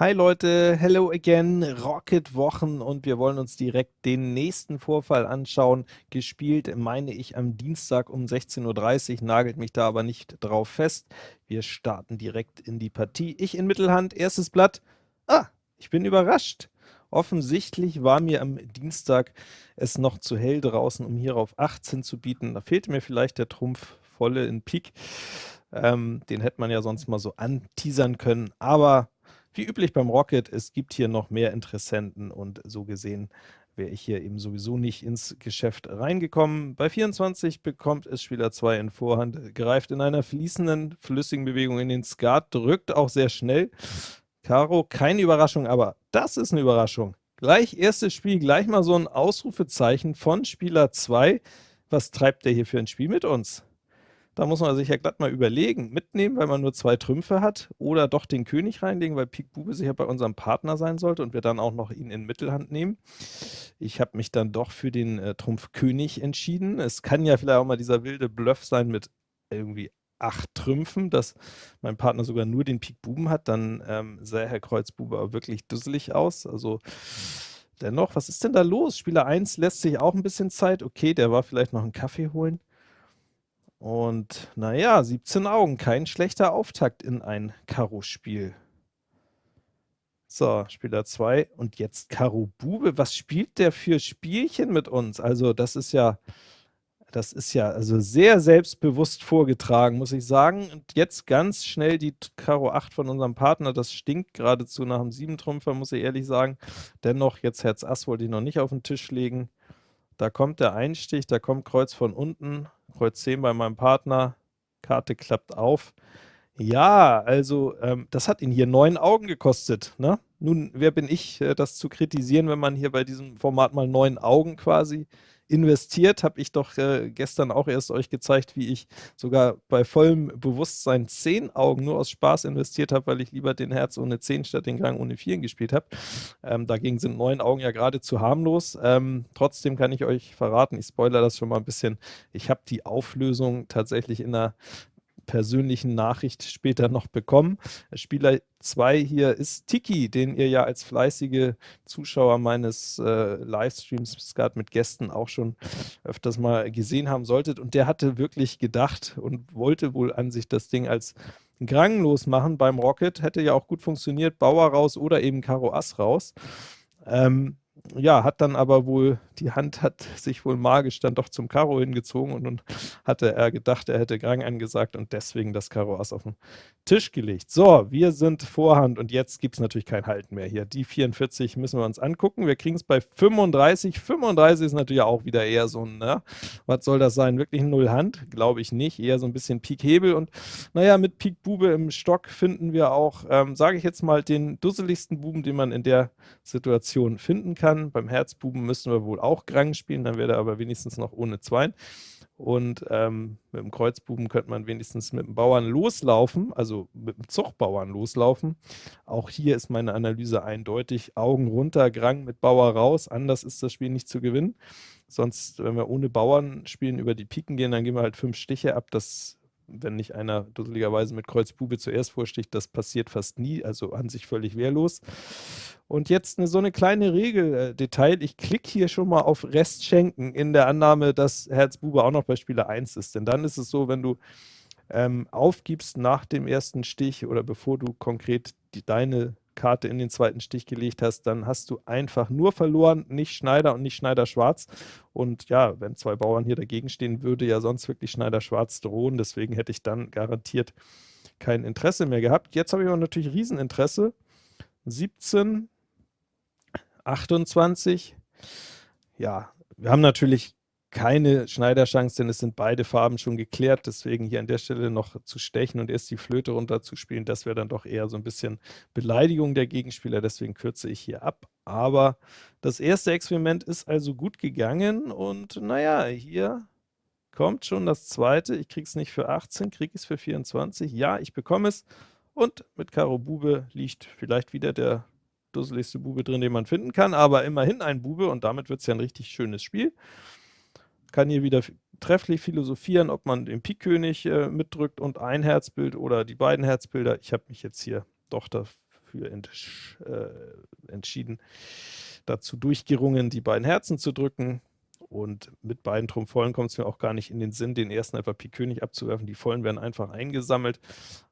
Hi Leute, hello again, Rocket Wochen und wir wollen uns direkt den nächsten Vorfall anschauen. Gespielt, meine ich, am Dienstag um 16.30 Uhr, nagelt mich da aber nicht drauf fest. Wir starten direkt in die Partie. Ich in Mittelhand, erstes Blatt. Ah, ich bin überrascht. Offensichtlich war mir am Dienstag es noch zu hell draußen, um hier auf 18 zu bieten. Da fehlte mir vielleicht der Trumpf volle in Pik. Ähm, den hätte man ja sonst mal so anteasern können, aber wie üblich beim Rocket, es gibt hier noch mehr Interessenten und so gesehen wäre ich hier eben sowieso nicht ins Geschäft reingekommen. Bei 24 bekommt es Spieler 2 in Vorhand, greift in einer fließenden, flüssigen Bewegung in den Skat, drückt auch sehr schnell. Karo, keine Überraschung, aber das ist eine Überraschung. Gleich erstes Spiel, gleich mal so ein Ausrufezeichen von Spieler 2. Was treibt der hier für ein Spiel mit uns? Da muss man sich ja glatt mal überlegen, mitnehmen, weil man nur zwei Trümpfe hat, oder doch den König reinlegen, weil Pik Bube sicher bei unserem Partner sein sollte und wir dann auch noch ihn in Mittelhand nehmen. Ich habe mich dann doch für den äh, Trumpf König entschieden. Es kann ja vielleicht auch mal dieser wilde Bluff sein mit irgendwie acht Trümpfen, dass mein Partner sogar nur den Pik Buben hat, dann ähm, sah Herr Kreuz Bube aber wirklich dusselig aus. Also dennoch, was ist denn da los? Spieler 1 lässt sich auch ein bisschen Zeit. Okay, der war vielleicht noch einen Kaffee holen. Und naja, 17 Augen, kein schlechter Auftakt in ein Karo-Spiel. So, Spieler 2 und jetzt Karo Bube. Was spielt der für Spielchen mit uns? Also das ist ja, das ist ja also sehr selbstbewusst vorgetragen, muss ich sagen. Und jetzt ganz schnell die Karo 8 von unserem Partner, das stinkt geradezu nach dem 7-Trümpfer, muss ich ehrlich sagen. Dennoch, jetzt Herz Ass wollte ich noch nicht auf den Tisch legen. Da kommt der Einstich, da kommt Kreuz von unten, Kreuz 10 bei meinem Partner, Karte klappt auf. Ja, also ähm, das hat ihn hier neun Augen gekostet. Ne? Nun, wer bin ich, äh, das zu kritisieren, wenn man hier bei diesem Format mal neun Augen quasi investiert, habe ich doch äh, gestern auch erst euch gezeigt, wie ich sogar bei vollem Bewusstsein 10 Augen nur aus Spaß investiert habe, weil ich lieber den Herz ohne 10 statt den Gang ohne 4 gespielt habe. Ähm, dagegen sind 9 Augen ja geradezu harmlos. Ähm, trotzdem kann ich euch verraten, ich spoilere das schon mal ein bisschen, ich habe die Auflösung tatsächlich in einer persönlichen Nachricht später noch bekommen. Spieler 2 hier ist Tiki, den ihr ja als fleißige Zuschauer meines äh, Livestreams Skat mit Gästen auch schon öfters mal gesehen haben solltet. Und der hatte wirklich gedacht und wollte wohl an sich das Ding als Grang machen beim Rocket. Hätte ja auch gut funktioniert, Bauer raus oder eben Karo Ass raus. Ähm, ja, hat dann aber wohl, die Hand hat sich wohl magisch dann doch zum Karo hingezogen und nun hatte er gedacht, er hätte Grang angesagt und deswegen das Karo Ass auf den Tisch gelegt. So, wir sind Vorhand und jetzt gibt es natürlich kein Halten mehr hier. Die 44 müssen wir uns angucken. Wir kriegen es bei 35. 35 ist natürlich auch wieder eher so ein, ne? was soll das sein? Wirklich Null Hand? Glaube ich nicht. Eher so ein bisschen Pik Hebel und naja, mit Pik Bube im Stock finden wir auch, ähm, sage ich jetzt mal, den dusseligsten Buben, den man in der Situation finden kann kann. Beim Herzbuben müssen wir wohl auch Grang spielen, dann wäre er aber wenigstens noch ohne Zweien. Und ähm, mit dem Kreuzbuben könnte man wenigstens mit dem Bauern loslaufen, also mit dem Zuchtbauern loslaufen. Auch hier ist meine Analyse eindeutig. Augen runter, Grang mit Bauer raus, anders ist das Spiel nicht zu gewinnen. Sonst, wenn wir ohne Bauern spielen, über die Piken gehen, dann gehen wir halt fünf Stiche ab. Das wenn nicht einer dusseligerweise mit Kreuz Bube zuerst vorsticht, das passiert fast nie, also an sich völlig wehrlos. Und jetzt eine, so eine kleine Regeldetail, ich klicke hier schon mal auf Rest schenken, in der Annahme, dass Herz Bube auch noch bei Spieler 1 ist, denn dann ist es so, wenn du ähm, aufgibst nach dem ersten Stich oder bevor du konkret die, deine Karte in den zweiten Stich gelegt hast, dann hast du einfach nur verloren, nicht Schneider und nicht Schneider-Schwarz. Und ja, wenn zwei Bauern hier dagegen stehen, würde ja sonst wirklich Schneider-Schwarz drohen. Deswegen hätte ich dann garantiert kein Interesse mehr gehabt. Jetzt habe ich aber natürlich Rieseninteresse. 17, 28. Ja, wir haben natürlich keine Schneiderchance, denn es sind beide Farben schon geklärt. Deswegen hier an der Stelle noch zu stechen und erst die Flöte runterzuspielen, das wäre dann doch eher so ein bisschen Beleidigung der Gegenspieler. Deswegen kürze ich hier ab. Aber das erste Experiment ist also gut gegangen und naja, hier kommt schon das zweite. Ich kriege es nicht für 18, kriege es für 24. Ja, ich bekomme es. Und mit Karo Bube liegt vielleicht wieder der dusseligste Bube drin, den man finden kann, aber immerhin ein Bube und damit wird es ja ein richtig schönes Spiel kann hier wieder trefflich philosophieren, ob man den Pikkönig äh, mitdrückt und ein Herzbild oder die beiden Herzbilder. Ich habe mich jetzt hier doch dafür für entsch äh, entschieden, dazu durchgerungen, die beiden Herzen zu drücken. Und mit beiden Trumpf vollen kommt es mir auch gar nicht in den Sinn, den ersten einfach Pik König abzuwerfen. Die vollen werden einfach eingesammelt.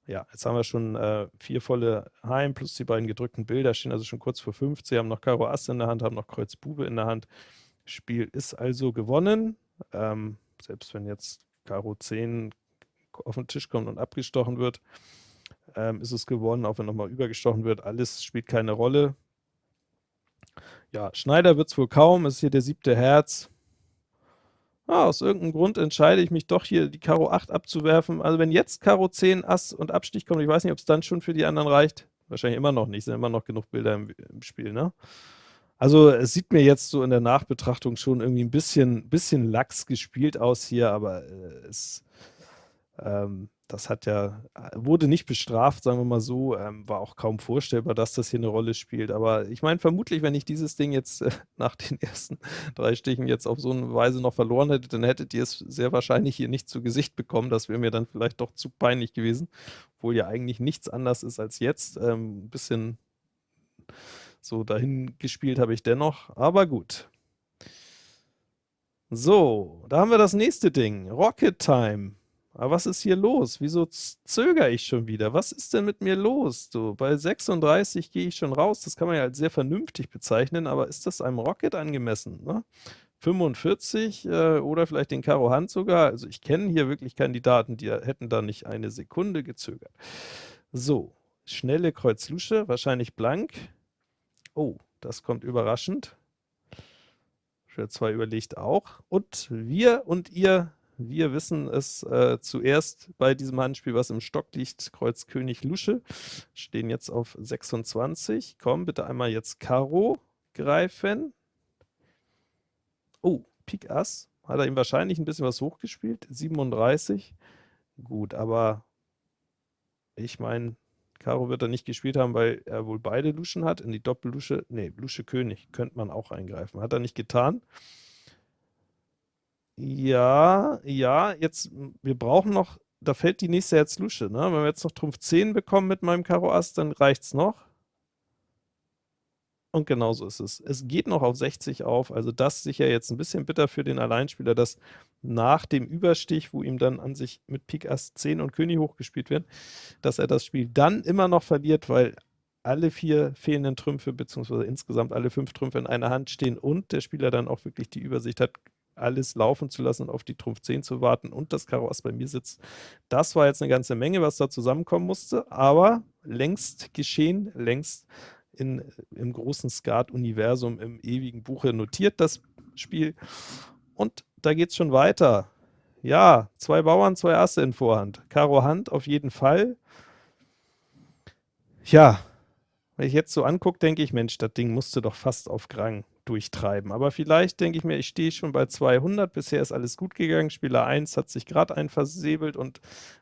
Ja, jetzt haben wir schon äh, vier volle Heim plus die beiden gedrückten Bilder, stehen also schon kurz vor 50, haben noch Karo Ass in der Hand, haben noch Kreuz Bube in der Hand. Spiel ist also gewonnen. Ähm, selbst wenn jetzt Karo 10 auf den Tisch kommt und abgestochen wird, ähm, ist es gewonnen, auch wenn nochmal übergestochen wird. Alles spielt keine Rolle. Ja, Schneider wird es wohl kaum, ist hier der siebte Herz. Ah, aus irgendeinem Grund entscheide ich mich doch hier die Karo 8 abzuwerfen. Also wenn jetzt Karo 10, Ass und Abstich kommt, ich weiß nicht, ob es dann schon für die anderen reicht. Wahrscheinlich immer noch nicht, sind immer noch genug Bilder im, im Spiel, ne? Also es sieht mir jetzt so in der Nachbetrachtung schon irgendwie ein bisschen, bisschen lax gespielt aus hier, aber äh, es, ähm, das hat ja, wurde nicht bestraft, sagen wir mal so, ähm, war auch kaum vorstellbar, dass das hier eine Rolle spielt. Aber ich meine, vermutlich, wenn ich dieses Ding jetzt äh, nach den ersten drei Stichen jetzt auf so eine Weise noch verloren hätte, dann hättet ihr es sehr wahrscheinlich hier nicht zu Gesicht bekommen. Das wäre mir dann vielleicht doch zu peinlich gewesen, obwohl ja eigentlich nichts anders ist als jetzt. Ähm, ein bisschen so dahin gespielt habe ich dennoch, aber gut. So, da haben wir das nächste Ding, Rocket Time. Aber was ist hier los? Wieso zögere ich schon wieder? Was ist denn mit mir los? So, bei 36 gehe ich schon raus. Das kann man ja als sehr vernünftig bezeichnen, aber ist das einem Rocket angemessen? Ne? 45 äh, oder vielleicht den Karo Hand sogar. Also ich kenne hier wirklich Kandidaten, die hätten da nicht eine Sekunde gezögert. So, schnelle Kreuz Lusche, wahrscheinlich blank. Oh, das kommt überraschend. Schwer 2 überlegt auch. Und wir und ihr wir wissen es äh, zuerst bei diesem Handspiel, was im Stock liegt, Kreuz König Lusche, stehen jetzt auf 26. Komm, bitte einmal jetzt Karo greifen. Oh, Pik Ass. Hat er ihm wahrscheinlich ein bisschen was hochgespielt. 37. Gut, aber ich meine, Karo wird er nicht gespielt haben, weil er wohl beide Luschen hat. In die Doppellusche, nee, Lusche König könnte man auch eingreifen. Hat er nicht getan. Ja, ja, jetzt, wir brauchen noch, da fällt die nächste Herz-Lusche, ne? Wenn wir jetzt noch Trumpf 10 bekommen mit meinem Karo Ass, dann reicht's noch. Und genauso ist es. Es geht noch auf 60 auf, also das sicher jetzt ein bisschen bitter für den Alleinspieler, dass nach dem Überstich, wo ihm dann an sich mit Pik Ass 10 und König hochgespielt wird, dass er das Spiel dann immer noch verliert, weil alle vier fehlenden Trümpfe, beziehungsweise insgesamt alle fünf Trümpfe in einer Hand stehen und der Spieler dann auch wirklich die Übersicht hat, alles laufen zu lassen und auf die Trumpf 10 zu warten und das Karo Ass bei mir sitzt. Das war jetzt eine ganze Menge, was da zusammenkommen musste, aber längst geschehen, längst in, im großen Skat-Universum, im ewigen Buche notiert das Spiel. Und da geht es schon weiter. Ja, zwei Bauern, zwei Asse in Vorhand. Karo Hand auf jeden Fall. Ja, wenn ich jetzt so angucke, denke ich, Mensch, das Ding musste doch fast auf Grang durchtreiben. Aber vielleicht denke ich mir, ich stehe schon bei 200, bisher ist alles gut gegangen, Spieler 1 hat sich gerade ein versäbelt und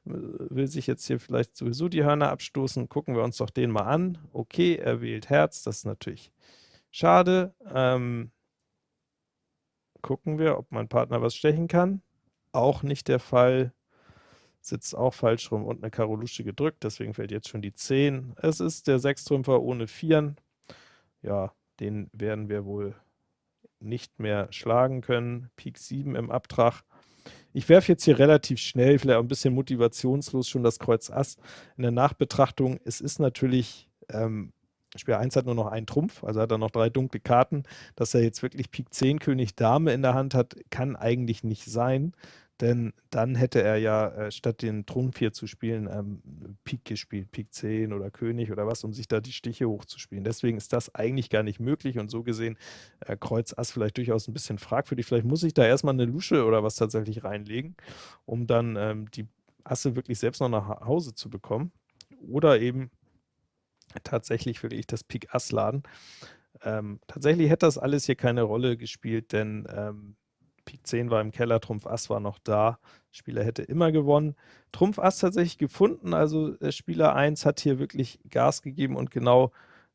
äh, will sich jetzt hier vielleicht sowieso die Hörner abstoßen. Gucken wir uns doch den mal an. Okay, er wählt Herz, das ist natürlich schade. Ähm, gucken wir, ob mein Partner was stechen kann. Auch nicht der Fall. Sitzt auch falsch rum und eine Karo Lusche gedrückt, deswegen fällt jetzt schon die 10. Es ist der Sechstrümpfer ohne Vieren. Ja, den werden wir wohl nicht mehr schlagen können. Pik 7 im Abtrag. Ich werfe jetzt hier relativ schnell, vielleicht auch ein bisschen motivationslos schon das Kreuz Ass. In der Nachbetrachtung, es ist natürlich, ähm, Spieler 1 hat nur noch einen Trumpf, also hat er noch drei dunkle Karten. Dass er jetzt wirklich Pik 10 König Dame in der Hand hat, kann eigentlich nicht sein denn dann hätte er ja äh, statt den Trumpf hier zu spielen, ähm, Pik gespielt, Pik 10 oder König oder was, um sich da die Stiche hochzuspielen. Deswegen ist das eigentlich gar nicht möglich und so gesehen äh, Kreuz Ass vielleicht durchaus ein bisschen fragwürdig. Vielleicht muss ich da erstmal eine Lusche oder was tatsächlich reinlegen, um dann ähm, die Asse wirklich selbst noch nach Hause zu bekommen. Oder eben tatsächlich will ich das Pik Ass laden. Ähm, tatsächlich hätte das alles hier keine Rolle gespielt, denn ähm, Pik 10 war im Keller, Trumpf Ass war noch da. Spieler hätte immer gewonnen. Trumpf Ass tatsächlich gefunden, also äh, Spieler 1 hat hier wirklich Gas gegeben und genau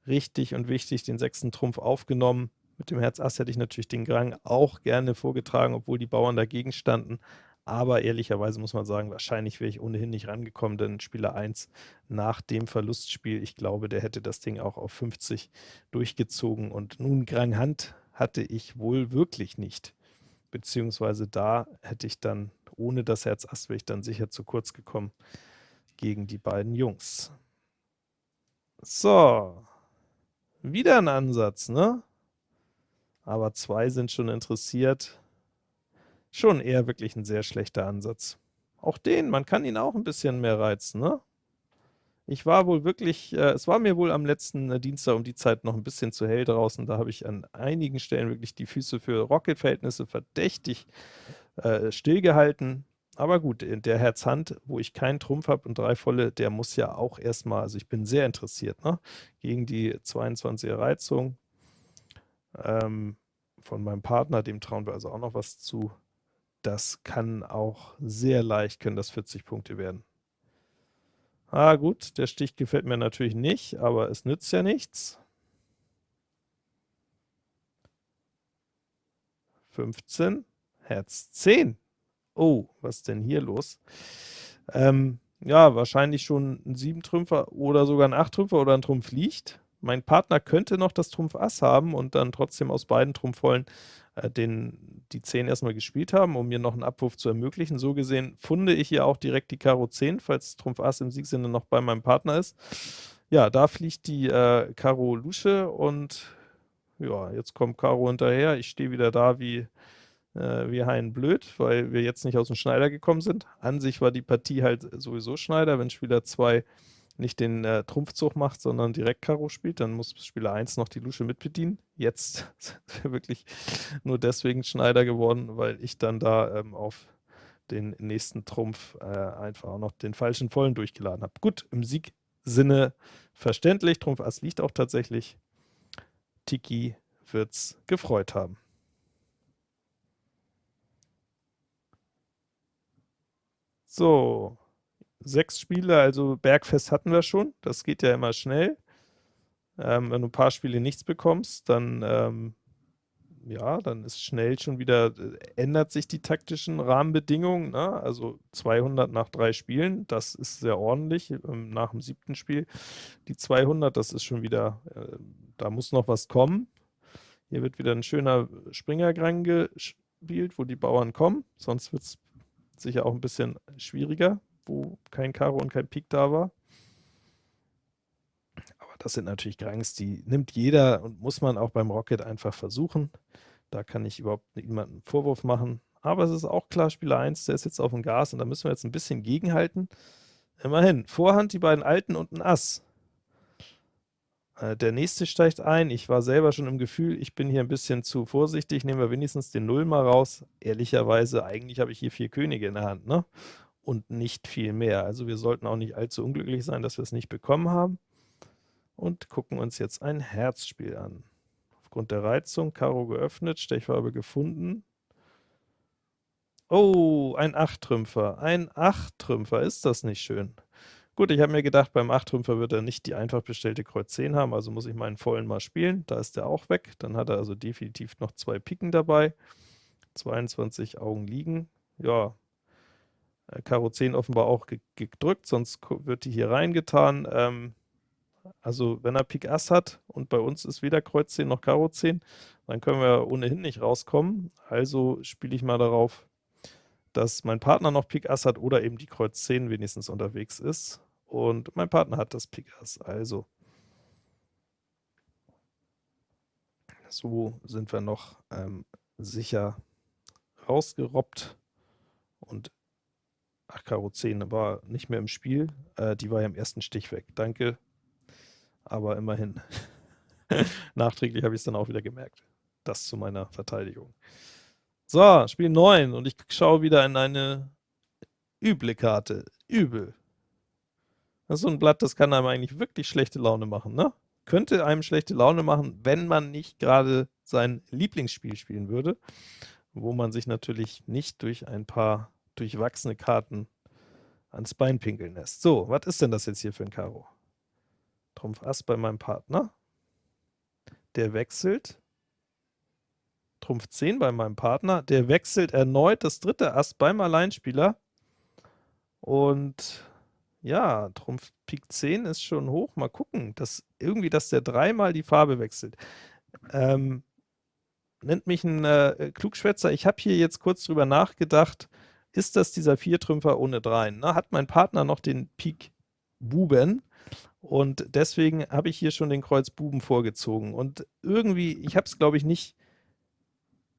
richtig und wichtig den sechsten Trumpf aufgenommen. Mit dem Herz Ass hätte ich natürlich den Grang auch gerne vorgetragen, obwohl die Bauern dagegen standen. aber ehrlicherweise muss man sagen, wahrscheinlich wäre ich ohnehin nicht rangekommen, denn Spieler 1 nach dem Verlustspiel, ich glaube, der hätte das Ding auch auf 50 durchgezogen und nun Grang Hand hatte ich wohl wirklich nicht, beziehungsweise da hätte ich dann, ohne das Herz Ass, wäre ich dann sicher zu kurz gekommen gegen die beiden Jungs. So, wieder ein Ansatz, ne? Aber zwei sind schon interessiert. Schon eher wirklich ein sehr schlechter Ansatz. Auch den, man kann ihn auch ein bisschen mehr reizen, ne? Ich war wohl wirklich, äh, es war mir wohl am letzten äh, Dienstag um die Zeit noch ein bisschen zu hell draußen, da habe ich an einigen Stellen wirklich die Füße für Rocket-Verhältnisse verdächtig äh, stillgehalten. Aber gut, der Herz-Hand, wo ich keinen Trumpf habe und drei volle, der muss ja auch erstmal, also ich bin sehr interessiert, ne? gegen die 22er Reizung ähm, von meinem Partner, dem trauen wir also auch noch was zu. Das kann auch sehr leicht, können das 40 Punkte werden. Ah gut, der Stich gefällt mir natürlich nicht, aber es nützt ja nichts. 15, Herz 10. Oh, was ist denn hier los? Ähm, ja, wahrscheinlich schon ein 7-Trümpfer oder sogar ein 8-Trümpfer oder ein Trumpf liegt. Mein Partner könnte noch das Trumpf Ass haben und dann trotzdem aus beiden Trumpfvollen den, die 10 erstmal gespielt haben, um mir noch einen Abwurf zu ermöglichen. So gesehen funde ich hier auch direkt die Karo 10, falls Trumpf Ass im Siegsinne noch bei meinem Partner ist. Ja, da fliegt die äh, Karo Lusche und ja, jetzt kommt Karo hinterher. Ich stehe wieder da wie, äh, wie Hein blöd, weil wir jetzt nicht aus dem Schneider gekommen sind. An sich war die Partie halt sowieso Schneider, wenn Spieler 2 nicht den äh, Trumpfzug macht, sondern direkt Karo spielt, dann muss Spieler 1 noch die Lusche mitbedienen. Jetzt ist er wirklich nur deswegen Schneider geworden, weil ich dann da ähm, auf den nächsten Trumpf äh, einfach auch noch den falschen Vollen durchgeladen habe. Gut, im Siegsinne verständlich, Trumpf Ass liegt auch tatsächlich. Tiki wird's gefreut haben. So, sechs Spiele, also Bergfest hatten wir schon, das geht ja immer schnell. Ähm, wenn du ein paar Spiele nichts bekommst, dann, ähm, ja, dann ist schnell schon wieder, äh, ändert sich die taktischen Rahmenbedingungen, ne? also 200 nach drei Spielen, das ist sehr ordentlich, ähm, nach dem siebten Spiel die 200, das ist schon wieder, äh, da muss noch was kommen. Hier wird wieder ein schöner Springergrang gespielt, wo die Bauern kommen, sonst wird es sicher auch ein bisschen schwieriger wo kein Karo und kein Pik da war. Aber das sind natürlich Grangs, die nimmt jeder und muss man auch beim Rocket einfach versuchen. Da kann ich überhaupt niemanden einen Vorwurf machen. Aber es ist auch klar, Spieler 1, der ist jetzt auf dem Gas und da müssen wir jetzt ein bisschen gegenhalten. Immerhin, Vorhand die beiden Alten und ein Ass. Äh, der nächste steigt ein. Ich war selber schon im Gefühl, ich bin hier ein bisschen zu vorsichtig. Nehmen wir wenigstens den Null mal raus. Ehrlicherweise, eigentlich habe ich hier vier Könige in der Hand. Ne? Und nicht viel mehr. Also wir sollten auch nicht allzu unglücklich sein, dass wir es nicht bekommen haben. Und gucken uns jetzt ein Herzspiel an. Aufgrund der Reizung, Karo geöffnet, Stechfarbe gefunden. Oh, ein 8-Trümpfer. Ein 8-Trümpfer, ist das nicht schön? Gut, ich habe mir gedacht, beim 8-Trümpfer wird er nicht die einfach bestellte Kreuz 10 haben, also muss ich meinen vollen mal spielen. Da ist er auch weg. Dann hat er also definitiv noch zwei Piken dabei. 22 Augen liegen. Ja, Karo 10 offenbar auch gedrückt, sonst wird die hier reingetan. Ähm, also wenn er Pik Ass hat und bei uns ist weder Kreuz 10 noch Karo 10, dann können wir ohnehin nicht rauskommen. Also spiele ich mal darauf, dass mein Partner noch Pik Ass hat oder eben die Kreuz 10 wenigstens unterwegs ist. Und mein Partner hat das Pik Ass, also so sind wir noch ähm, sicher rausgerobbt und Ach, Karo 10 war nicht mehr im Spiel. Äh, die war ja im ersten Stich weg. Danke. Aber immerhin. Nachträglich habe ich es dann auch wieder gemerkt. Das zu meiner Verteidigung. So, Spiel 9 und ich schaue wieder in eine üble Karte. Übel. Das ist so ein Blatt, das kann einem eigentlich wirklich schlechte Laune machen, ne? Könnte einem schlechte Laune machen, wenn man nicht gerade sein Lieblingsspiel spielen würde, wo man sich natürlich nicht durch ein paar durchwachsene Karten ans Bein pinkeln lässt. So, was ist denn das jetzt hier für ein Karo? Trumpf Ass bei meinem Partner. Der wechselt. Trumpf 10 bei meinem Partner, der wechselt erneut das dritte Ass beim Alleinspieler und ja, Trumpf Pik 10 ist schon hoch, mal gucken, dass irgendwie, dass der dreimal die Farbe wechselt. Ähm, nennt mich ein äh, Klugschwätzer, ich habe hier jetzt kurz drüber nachgedacht, ist das dieser Viertrümpfer ohne Dreien? Ne? Hat mein Partner noch den Pik Buben? Und deswegen habe ich hier schon den Kreuz Buben vorgezogen. Und irgendwie, ich habe es, glaube ich, nicht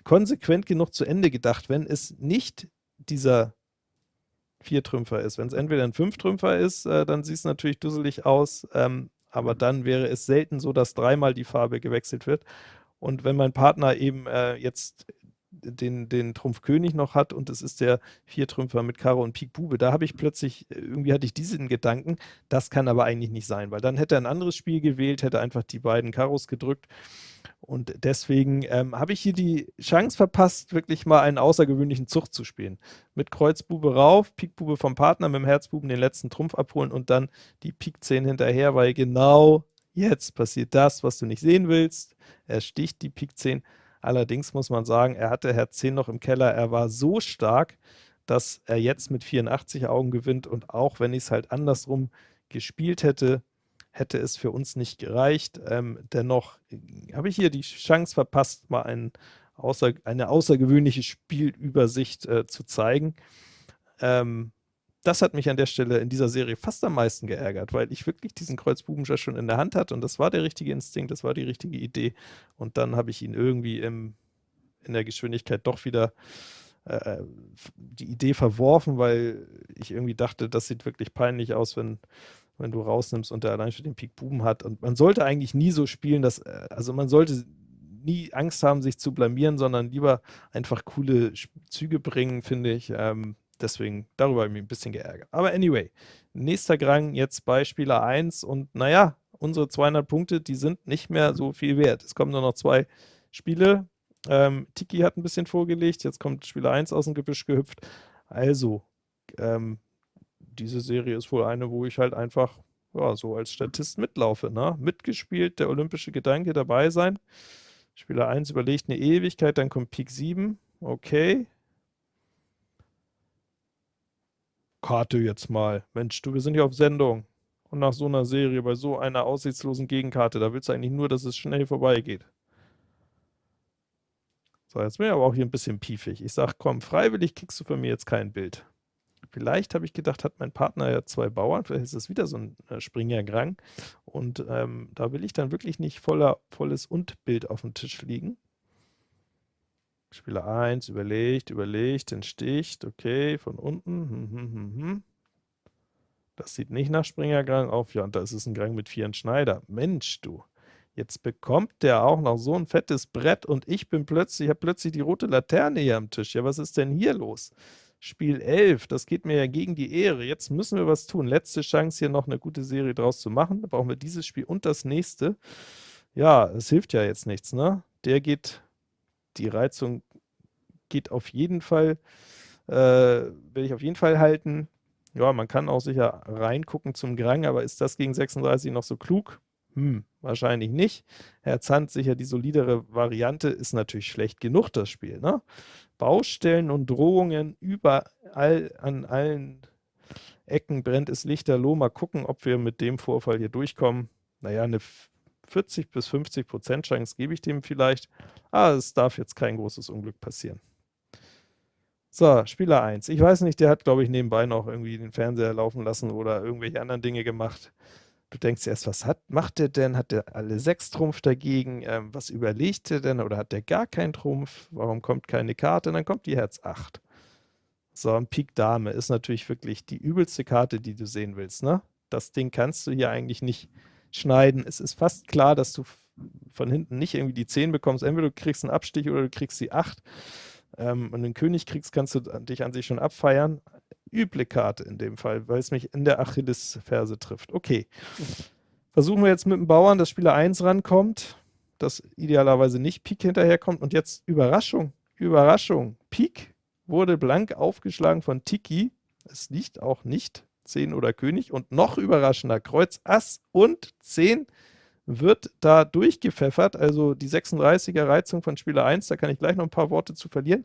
konsequent genug zu Ende gedacht, wenn es nicht dieser Viertrümpfer ist. Wenn es entweder ein Fünftrümpfer ist, äh, dann sieht es natürlich dusselig aus, ähm, aber dann wäre es selten so, dass dreimal die Farbe gewechselt wird. Und wenn mein Partner eben äh, jetzt den, den Trumpf König noch hat und es ist der Viertrümpfer mit Karo und Pik Bube, da habe ich plötzlich, irgendwie hatte ich diesen Gedanken, das kann aber eigentlich nicht sein, weil dann hätte er ein anderes Spiel gewählt, hätte einfach die beiden Karos gedrückt und deswegen ähm, habe ich hier die Chance verpasst, wirklich mal einen außergewöhnlichen Zug zu spielen. Mit Kreuzbube rauf, Pikbube vom Partner, mit dem Herzbuben den letzten Trumpf abholen und dann die Pik 10 hinterher, weil genau jetzt passiert das, was du nicht sehen willst. Er sticht die Pik 10 Allerdings muss man sagen, er hatte Herz 10 noch im Keller. Er war so stark, dass er jetzt mit 84 Augen gewinnt und auch wenn ich es halt andersrum gespielt hätte, hätte es für uns nicht gereicht. Ähm, dennoch äh, habe ich hier die Chance verpasst, mal ein außer, eine außergewöhnliche Spielübersicht äh, zu zeigen. Ähm, das hat mich an der Stelle in dieser Serie fast am meisten geärgert, weil ich wirklich diesen Kreuzbubenschach schon in der Hand hatte und das war der richtige Instinkt, das war die richtige Idee und dann habe ich ihn irgendwie im, in der Geschwindigkeit doch wieder äh, äh die Idee verworfen, weil ich irgendwie dachte, das sieht wirklich peinlich aus, wenn, wenn du rausnimmst und der allein schon den Pik Buben hat und man sollte eigentlich nie so spielen, dass, äh, also man sollte nie Angst haben, sich zu blamieren, sondern lieber einfach coole Züge bringen, finde ich. Ähm, Deswegen, darüber habe ich mich ein bisschen geärgert. Aber anyway, nächster Grang jetzt bei Spieler 1 und naja, unsere 200 Punkte, die sind nicht mehr so viel wert. Es kommen nur noch zwei Spiele. Ähm, Tiki hat ein bisschen vorgelegt, jetzt kommt Spieler 1 aus dem Gebüsch gehüpft. Also, ähm, diese Serie ist wohl eine, wo ich halt einfach ja, so als Statist mitlaufe. Ne? Mitgespielt, der olympische Gedanke dabei sein. Spieler 1 überlegt eine Ewigkeit, dann kommt Pik 7. Okay, Karte jetzt mal. Mensch, du, wir sind hier auf Sendung. Und nach so einer Serie, bei so einer aussichtslosen Gegenkarte, da willst du eigentlich nur, dass es schnell vorbeigeht. So, jetzt bin ich aber auch hier ein bisschen piefig. Ich sage, komm, freiwillig kriegst du von mir jetzt kein Bild. Vielleicht habe ich gedacht, hat mein Partner ja zwei Bauern, vielleicht ist es wieder so ein äh, Springer-Grang. Und ähm, da will ich dann wirklich nicht voller, volles Und-Bild auf dem Tisch liegen. Spieler 1 überlegt, überlegt, entsticht, okay, von unten. Hm, hm, hm, hm. Das sieht nicht nach Springergrang auf. Ja, und da ist es ein Grang mit vier Schneider. Mensch, du. Jetzt bekommt der auch noch so ein fettes Brett und ich bin plötzlich, ich habe plötzlich die rote Laterne hier am Tisch. Ja, was ist denn hier los? Spiel 11, das geht mir ja gegen die Ehre. Jetzt müssen wir was tun. Letzte Chance, hier noch eine gute Serie draus zu machen. Da brauchen wir dieses Spiel und das nächste. Ja, es hilft ja jetzt nichts, ne? Der geht die Reizung geht auf jeden Fall, äh, will ich auf jeden Fall halten. Ja, man kann auch sicher reingucken zum Grang, aber ist das gegen 36 noch so klug? Hm, wahrscheinlich nicht. Herr Zandt sicher die solidere Variante, ist natürlich schlecht genug, das Spiel. Ne? Baustellen und Drohungen überall an allen Ecken brennt es lichterloh. Mal gucken, ob wir mit dem Vorfall hier durchkommen. Naja, eine 40 bis 50 Prozent Chance gebe ich dem vielleicht, aber es darf jetzt kein großes Unglück passieren. So, Spieler 1. Ich weiß nicht, der hat, glaube ich, nebenbei noch irgendwie den Fernseher laufen lassen oder irgendwelche anderen Dinge gemacht. Du denkst erst, was hat, macht der denn? Hat der alle sechs Trumpf dagegen? Ähm, was überlegt der denn? Oder hat der gar keinen Trumpf? Warum kommt keine Karte? Und dann kommt die Herz 8. So, ein Pik Dame ist natürlich wirklich die übelste Karte, die du sehen willst. Ne? Das Ding kannst du hier eigentlich nicht schneiden. Es ist fast klar, dass du von hinten nicht irgendwie die 10 bekommst. Entweder du kriegst einen Abstich oder du kriegst die 8. Ähm, und den König kriegst, kannst du dich an sich schon abfeiern. Üble Karte in dem Fall, weil es mich in der Achillesferse trifft. Okay. Versuchen wir jetzt mit dem Bauern, dass Spieler 1 rankommt, dass idealerweise nicht Pik hinterherkommt. Und jetzt Überraschung, Überraschung. Pik wurde blank aufgeschlagen von Tiki. Es liegt auch nicht 10 oder König. Und noch überraschender, Kreuz Ass und 10 wird da durchgepfeffert, also die 36er Reizung von Spieler 1, da kann ich gleich noch ein paar Worte zu verlieren.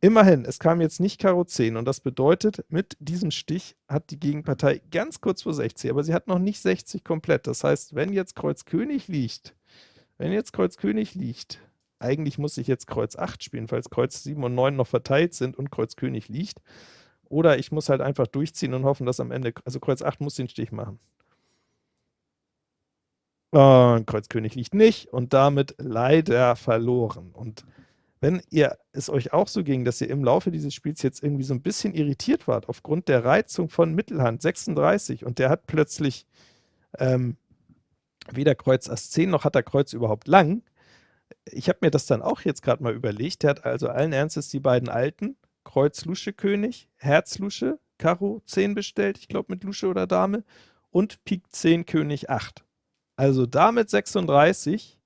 Immerhin, es kam jetzt nicht Karo 10 und das bedeutet, mit diesem Stich hat die Gegenpartei ganz kurz vor 60, aber sie hat noch nicht 60 komplett. Das heißt, wenn jetzt Kreuz König liegt, wenn jetzt Kreuz König liegt, eigentlich muss ich jetzt Kreuz 8 spielen, falls Kreuz 7 und 9 noch verteilt sind und Kreuz König liegt. Oder ich muss halt einfach durchziehen und hoffen, dass am Ende, also Kreuz 8 muss den Stich machen. Und Kreuz König liegt nicht und damit leider verloren. Und wenn ihr es euch auch so ging, dass ihr im Laufe dieses Spiels jetzt irgendwie so ein bisschen irritiert wart, aufgrund der Reizung von Mittelhand 36 und der hat plötzlich ähm, weder Kreuz Ass 10 noch hat er Kreuz überhaupt lang. Ich habe mir das dann auch jetzt gerade mal überlegt. Der hat also allen Ernstes die beiden alten, Kreuz Lusche König, Herz Lusche, Karo 10 bestellt, ich glaube mit Lusche oder Dame, und Pik 10 König 8. Also damit 36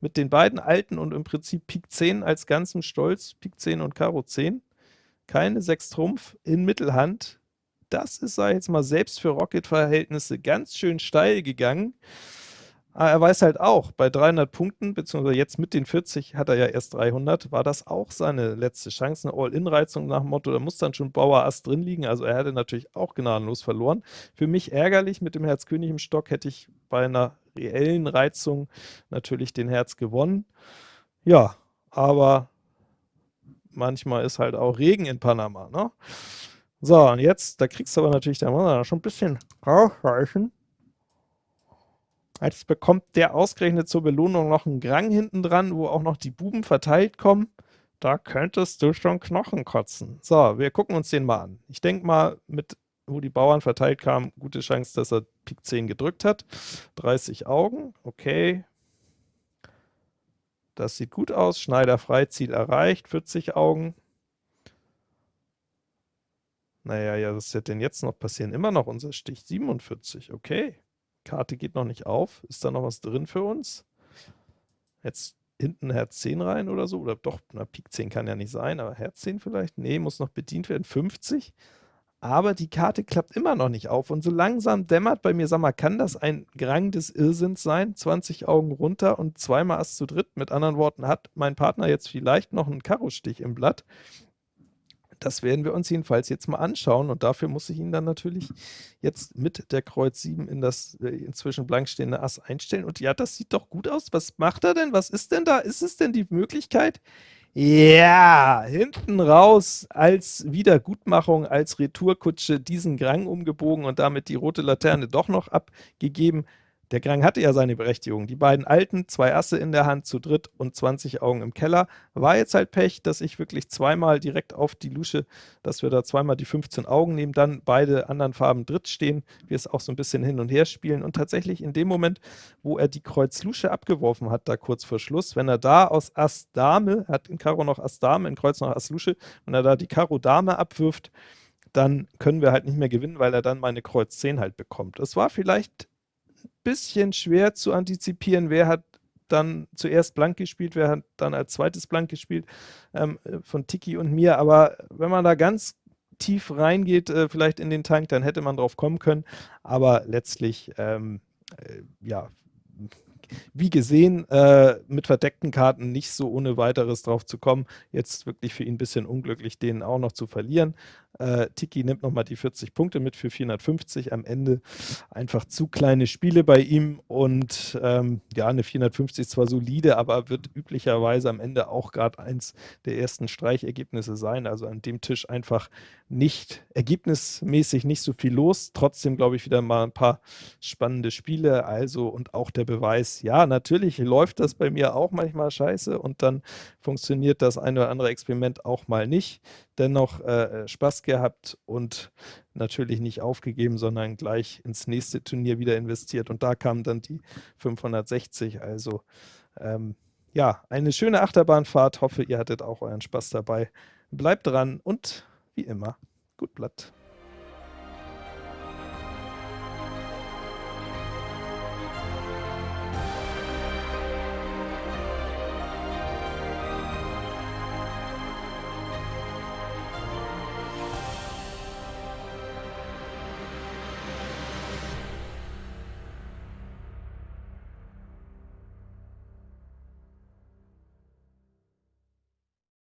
mit den beiden alten und im Prinzip Pik 10 als ganzen Stolz, Pik 10 und Karo 10, keine 6 Trumpf in Mittelhand, das ist, sag ich jetzt mal, selbst für Rocket-Verhältnisse ganz schön steil gegangen. Aber er weiß halt auch, bei 300 Punkten, beziehungsweise jetzt mit den 40 hat er ja erst 300, war das auch seine letzte Chance, eine All-In-Reizung nach dem Motto, da muss dann schon Bauer Ass drin liegen, also er hätte natürlich auch gnadenlos verloren. Für mich ärgerlich, mit dem Herz König im Stock hätte ich bei einer reellen Reizung natürlich den Herz gewonnen. Ja, aber manchmal ist halt auch Regen in Panama, ne? So, und jetzt, da kriegst du aber natürlich, da muss man schon ein bisschen rausreichen. Jetzt bekommt der ausgerechnet zur Belohnung noch einen Grang hinten dran, wo auch noch die Buben verteilt kommen. Da könntest du schon Knochen kotzen. So, wir gucken uns den mal an. Ich denke mal, mit wo die Bauern verteilt kamen, gute Chance, dass er Pik 10 gedrückt hat. 30 Augen, okay. Das sieht gut aus. Schneider frei, Ziel erreicht, 40 Augen. Naja, ja, was wird denn jetzt noch passieren? Immer noch unser Stich, 47, okay. Karte geht noch nicht auf. Ist da noch was drin für uns? Jetzt hinten Herz 10 rein oder so? Oder doch, na, Pik 10 kann ja nicht sein, aber Herz 10 vielleicht? Nee, muss noch bedient werden. 50 aber die Karte klappt immer noch nicht auf und so langsam dämmert bei mir, sag mal, kann das ein Grang des Irrsinns sein? 20 Augen runter und zweimal Ass zu dritt. Mit anderen Worten, hat mein Partner jetzt vielleicht noch einen Karo-Stich im Blatt? Das werden wir uns jedenfalls jetzt mal anschauen und dafür muss ich ihn dann natürlich jetzt mit der Kreuz 7 in das äh, inzwischen blank stehende Ass einstellen. Und ja, das sieht doch gut aus. Was macht er denn? Was ist denn da? Ist es denn die Möglichkeit, ja, hinten raus als Wiedergutmachung, als Retourkutsche diesen Grang umgebogen und damit die rote Laterne doch noch abgegeben. Der Grang hatte ja seine Berechtigung. Die beiden Alten, zwei Asse in der Hand, zu dritt und 20 Augen im Keller. War jetzt halt Pech, dass ich wirklich zweimal direkt auf die Lusche, dass wir da zweimal die 15 Augen nehmen, dann beide anderen Farben dritt stehen, wir es auch so ein bisschen hin und her spielen und tatsächlich in dem Moment, wo er die Kreuz Lusche abgeworfen hat, da kurz vor Schluss, wenn er da aus Ass Dame, hat in Karo noch Ass Dame, in Kreuz noch Ass Lusche, wenn er da die Karo Dame abwirft, dann können wir halt nicht mehr gewinnen, weil er dann meine Kreuz 10 halt bekommt. Es war vielleicht bisschen schwer zu antizipieren, wer hat dann zuerst blank gespielt, wer hat dann als zweites blank gespielt, ähm, von Tiki und mir, aber wenn man da ganz tief reingeht, äh, vielleicht in den Tank, dann hätte man drauf kommen können, aber letztlich, ähm, äh, ja, wie gesehen, äh, mit verdeckten Karten nicht so ohne weiteres drauf zu kommen. Jetzt wirklich für ihn ein bisschen unglücklich, den auch noch zu verlieren. Äh, Tiki nimmt nochmal die 40 Punkte mit für 450. Am Ende einfach zu kleine Spiele bei ihm und ähm, ja, eine 450 ist zwar solide, aber wird üblicherweise am Ende auch gerade eins der ersten Streichergebnisse sein. Also an dem Tisch einfach nicht ergebnismäßig nicht so viel los. Trotzdem glaube ich wieder mal ein paar spannende Spiele. Also und auch der Beweis, ja, natürlich läuft das bei mir auch manchmal scheiße und dann funktioniert das eine oder andere Experiment auch mal nicht. Dennoch äh, Spaß gehabt und natürlich nicht aufgegeben, sondern gleich ins nächste Turnier wieder investiert. Und da kamen dann die 560. Also ähm, ja, eine schöne Achterbahnfahrt. Hoffe, ihr hattet auch euren Spaß dabei. Bleibt dran und wie immer, gut Blatt.